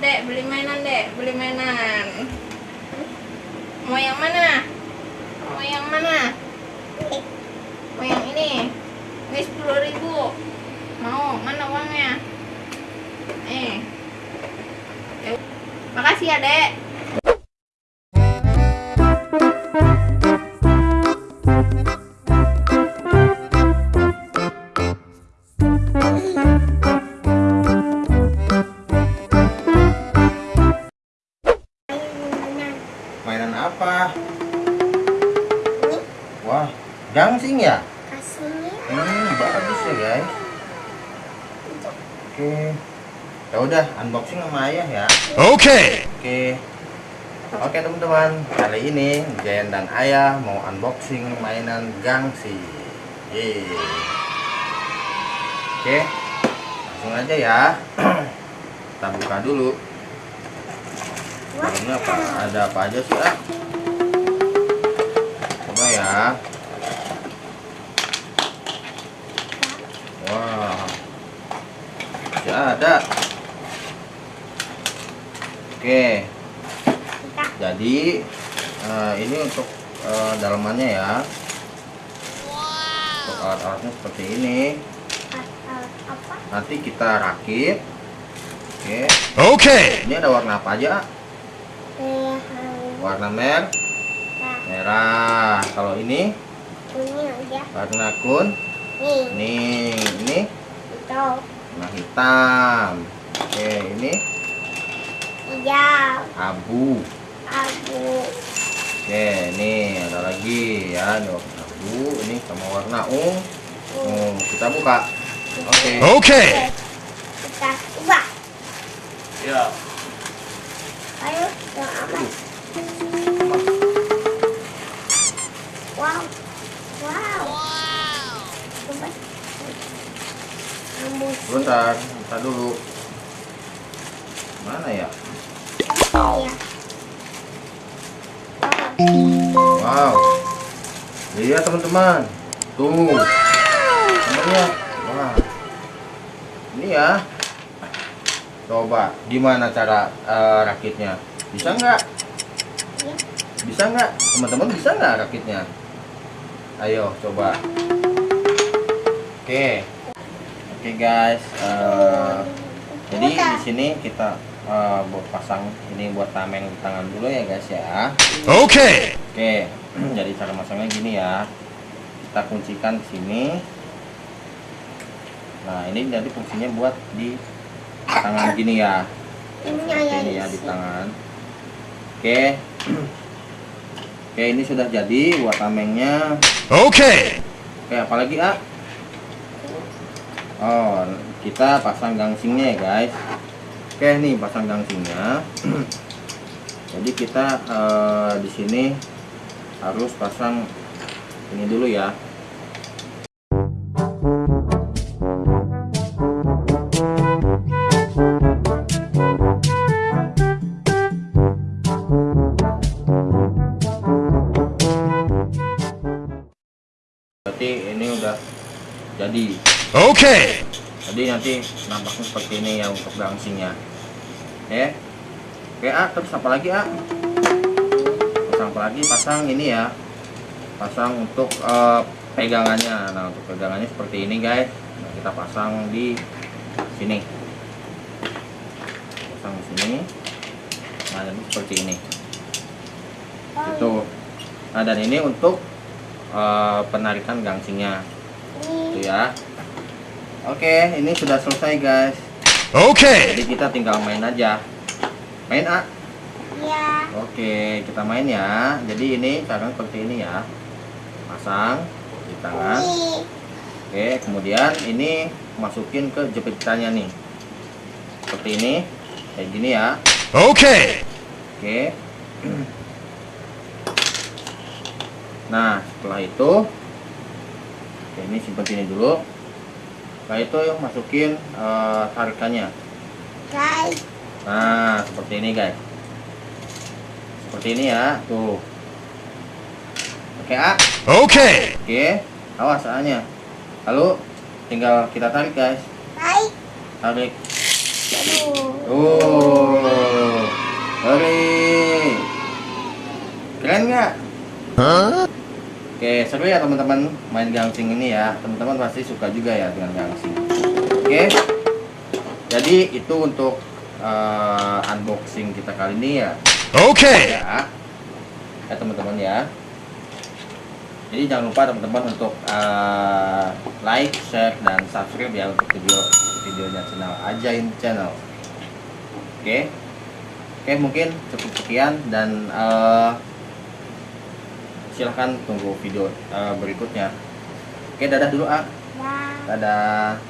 dek beli mainan dek. Beli mainan. Mau yang mana? Mau yang mana? Mau yang ini. Ini sepuluh ribu. Mau mana uangnya? Eh. Makasih ya dek ya guys. Oke. Ya udah, unboxing sama ayah ya. Okay. Oke. Oke teman-teman, kali ini Jen dan Ayah mau unboxing mainan gangsi. Yeay. Oke, langsung aja ya. Kita buka dulu. Ini apa? Ada apa aja sih? Ah? Coba ya. Wah, masih ada. Oke, jadi eh, ini untuk eh, dalamannya ya. Untuk alat-alatnya seperti ini. apa? Nanti kita rakit. Oke, Okay. ini ada warna apa aja? Merah. Warna mer merah. Kalau ini ini aja. warna kun. Nih, Nih, ini warna hitam. Oke, ini hijau, abu. abu, Oke, ini ada lagi ya, ini warna abu. Ini sama warna ungu. Oh, kita buka. Oke. Okay. kita ubah. Ya. Ayo, yang apa? Wow, wow. Coba. Bentar, bentar dulu. Mana ya? Wow. Lihat teman-teman. Tuh. Sebenarnya. Wah. Ini ya. Coba, gimana cara eh, rakitnya? Bisa nggak? Bisa nggak? Teman-teman bisa nggak rakitnya? Ayo, coba. Oke. Oke guys. eh, jadi di sini kita eh, buat pasang ini buat tameng di tangan dulu ya guys ya. Okay. Oke, jadi cara masangnya gini ya. Kita kuncikan di sini. Nah, ini jadi fungsinya buat di tangan gini ya. Ini Seperti ayah ini ya di tangan. Oke. Oke, ini sudah jadi buat tamengnya. Okay. Oke, apalagi A? Oh, kita pasang gangsingnya ya guys. Oke, nih pasang gangsingnya. Jadi kita eh, di sini harus pasang ini dulu ya. Berarti ini udah jadi. Okay. Jadi nanti nampaknya seperti ini ya untuk gangsingnya. Oke. Oke, A, terus apa lagi, A? Pasang apa lagi? Pasang ini ya. Pasang untuk eh, pegangannya. Nah, untuk pegangannya seperti ini, guys. Nah, kita pasang di sini. Pasang di sini. Nah, jadi seperti ini. Itu. Nah, dan ini untuk eh, penarikan gangsingnya. Itu ya. Oke, ini sudah selesai, guys. Okay. Jadi kita tinggal main aja. Main A. Iya. Oke, kita main ya. Jadi ini cara seperti ini ya. Pasang di tangan. Oke, kemudian ini masukin ke jepitannya nih. Seperti ini. Kayak gini ya. Okay. Oke. Nah, setelah itu Oke, ini simpan sini dulu. Setelah itu masukin eh, tarikannya. Guys, Nah, seperti ini guys. Seperti ini ya, tuh. Oke, A. Okay. Oke, awas A-nya. Lalu tinggal kita tarik guys. baik. Tarik. Aduh. Tuh. Seru ya teman-teman main gangsing ini ya. Teman-teman pasti suka juga ya dengan gangsing. Oke. Jadi itu untuk eh, unboxing kita kali ini ya. Okay. Ya. Ya teman-teman ya. Jadi jangan lupa teman-teman untuk eh, like, share dan subscribe ya untuk video videonya channel Ajain Channel. Oke. Oke, mungkin cukup sekian dan eh, silahkan tunggu video eh, berikutnya. Oke, dadah dulu, Ah. Dah. Dadah.